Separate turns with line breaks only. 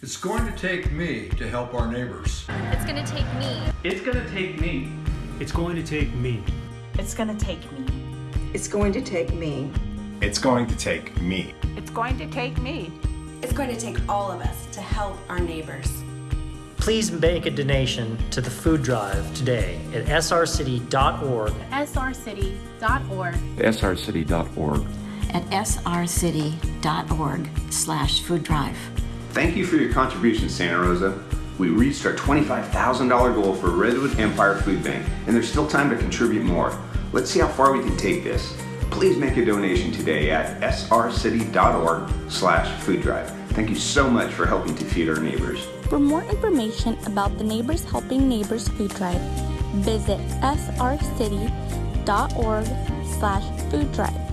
It's going to take me to help our neighbors.
It's gonna take me.
It's gonna take me.
It's going to take me.
It's gonna take me.
It's going to take me.
It's going to take me.
It's going to take me.
It's going to take all of us to help our neighbors.
Please make a donation to the food drive today at srcity.org.
srcity.org.
srcity.org.
At srcity.org slash food drive.
Thank you for your contribution, Santa Rosa. We reached our $25,000 goal for Redwood Empire Food Bank, and there's still time to contribute more. Let's see how far we can take this. Please make a donation today at srcity.org slash food drive. Thank you so much for helping to feed our neighbors.
For more information about the Neighbors Helping Neighbors Food Drive, visit srcity.org slash food drive.